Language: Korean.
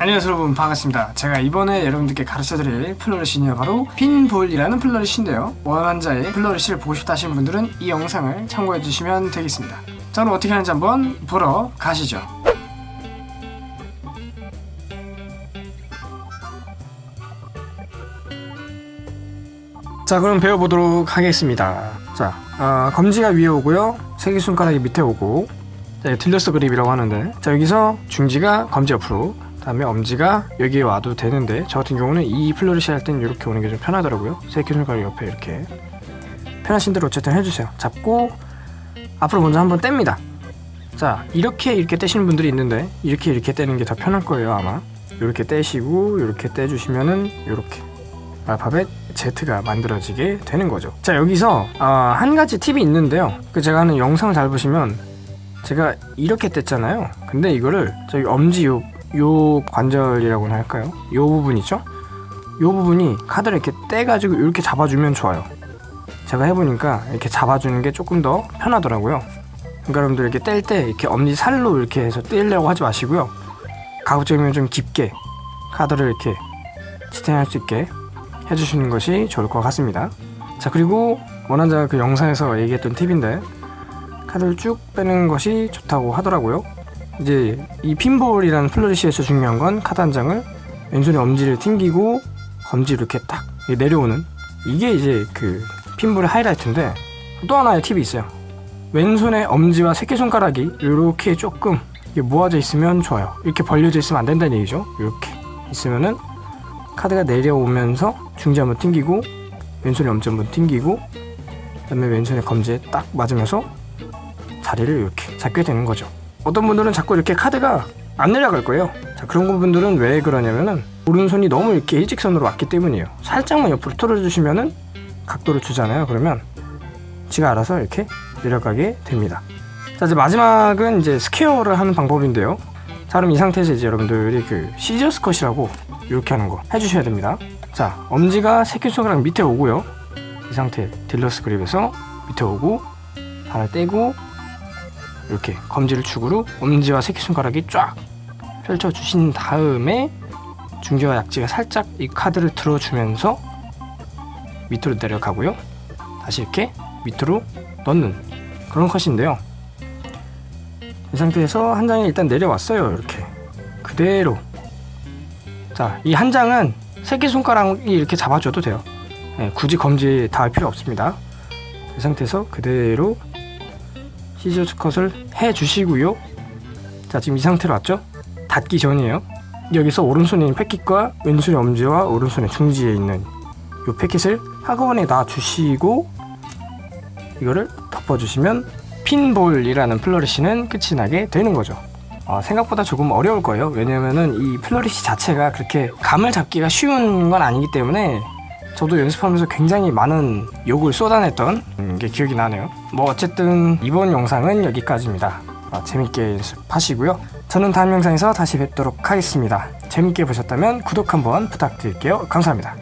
안녕하세요 여러분. 반갑습니다. 제가 이번에 여러분들께 가르쳐드릴 flourish는 바로 핀볼이라는 flourish인데요. 원환자의 flourish를 보고 싶다 하시는 분들은 이 영상을 참고해 주시면 되겠습니다. 자 그럼 어떻게 하는지 한번 보러 가시죠. 자 그럼 배워보도록 하겠습니다. 자 어, 검지가 위에 오고요. 새끼손가락이 밑에 오고 자, dealer's grip이라고 하는데. 자 여기서 중지가 검지 옆으로 다음에 엄지가 여기에 와도 되는데 저 같은 경우는 이 flourish 할 때는 이렇게 오는 게 좀 편하더라고요. 새끼손가락 옆에 이렇게. 편하신 대로 어쨌든 해주세요. 잡고 앞으로 먼저 한번 뗍니다. 자 이렇게 이렇게 떼시는 분들이 있는데 이렇게 이렇게 떼는 게 더 편할 거예요 아마. 이렇게 떼시고 이렇게 떼주시면은 이렇게 알파벳 Z가 만들어지게 되는 거죠. 자 여기서 어, 한 가지 팁이 있는데요. 그 제가 하는 영상을 잘 보시면 제가 이렇게 뗐잖아요. 근데 이거를 저기 엄지 요, 요 관절이라고나 할까요? 요 부분 있죠? 요 부분이 카드를 이렇게 떼가지고 이렇게 잡아주면 좋아요. 제가 해보니까 이렇게 잡아주는 게 조금 더 편하더라고요. 그러니까 여러분들 이렇게 뗄 때 이렇게 엄지 살로 이렇게 해서 떼려고 하지 마시고요. 가급적이면 좀 깊게 카드를 이렇게 지탱할 수 있게 해주시는 것이 좋을 것 같습니다. 자 그리고 원한자가 그 영상에서 얘기했던 팁인데 카드를 쭉 빼는 것이 좋다고 하더라고요. 이제 이 핀볼이라는 flourish에서 중요한 건 카드 한 장을 왼손에 엄지를 튕기고 검지 이렇게 딱 내려오는 이게 이제 그 핀볼의 하이라이트인데 또 하나의 팁이 있어요. 왼손의 엄지와 새끼손가락이 이렇게 조금 모아져 있으면 좋아요. 이렇게 벌려져 있으면 안 된다는 얘기죠. 이렇게 있으면은 카드가 내려오면서 중지 한번 튕기고 왼손에 엄지 한번 튕기고 그 다음에 왼손에 검지에 딱 맞으면서 자리를 이렇게 잡게 되는 거죠. 어떤 분들은 자꾸 이렇게 카드가 안 내려갈 거예요. 자 그런 분들은 왜 그러냐면은 오른손이 너무 이렇게 일직선으로 왔기 때문이에요. 살짝만 옆으로 틀어주시면은 각도를 주잖아요. 그러면 지가 알아서 이렇게 내려가게 됩니다. 자 이제 마지막은 이제 square를 하는 방법인데요. 자 그럼 이 상태에서 이제 여러분들이 그 시저스 컷이라고 이렇게 하는 거 해주셔야 됩니다. 자 엄지가 새끼손가락 밑에 오고요. 이 상태 딜러스 그립에서 밑에 오고 발을 떼고 이렇게 검지를 축으로 엄지와 새끼손가락이 쫙 펼쳐주신 다음에 중지와 약지가 살짝 이 카드를 들어주면서 밑으로 내려가고요. 다시 이렇게 밑으로 넣는 그런 컷인데요. 이 상태에서 한 장이 일단 내려왔어요 이렇게. 그대로. 자 이 한 장은 새끼손가락이 이렇게 잡아줘도 돼요. 네, 굳이 검지 닿을 필요 없습니다. 이 상태에서 그대로 시저스 컷을 해 주시고요. 자 지금 이 상태로 왔죠? 닿기 전이에요. 여기서 오른손에 있는 패킷과 왼손의 엄지와 오른손의 중지에 있는 이 패킷을 한꺼번에 놔 주시고 이거를 덮어주시면 핀볼이라는 플러리시는 끝이 나게 되는 거죠. 어, 생각보다 조금 어려울 거예요. 왜냐면은 이 flourish 자체가 그렇게 감을 잡기가 쉬운 건 아니기 때문에 저도 연습하면서 굉장히 많은 욕을 쏟아냈던 게 기억이 나네요. 뭐 어쨌든 이번 영상은 여기까지입니다. 어, 재밌게 연습하시고요. 저는 다음 영상에서 다시 뵙도록 하겠습니다. 재밌게 보셨다면 구독 한번 부탁드릴게요. 감사합니다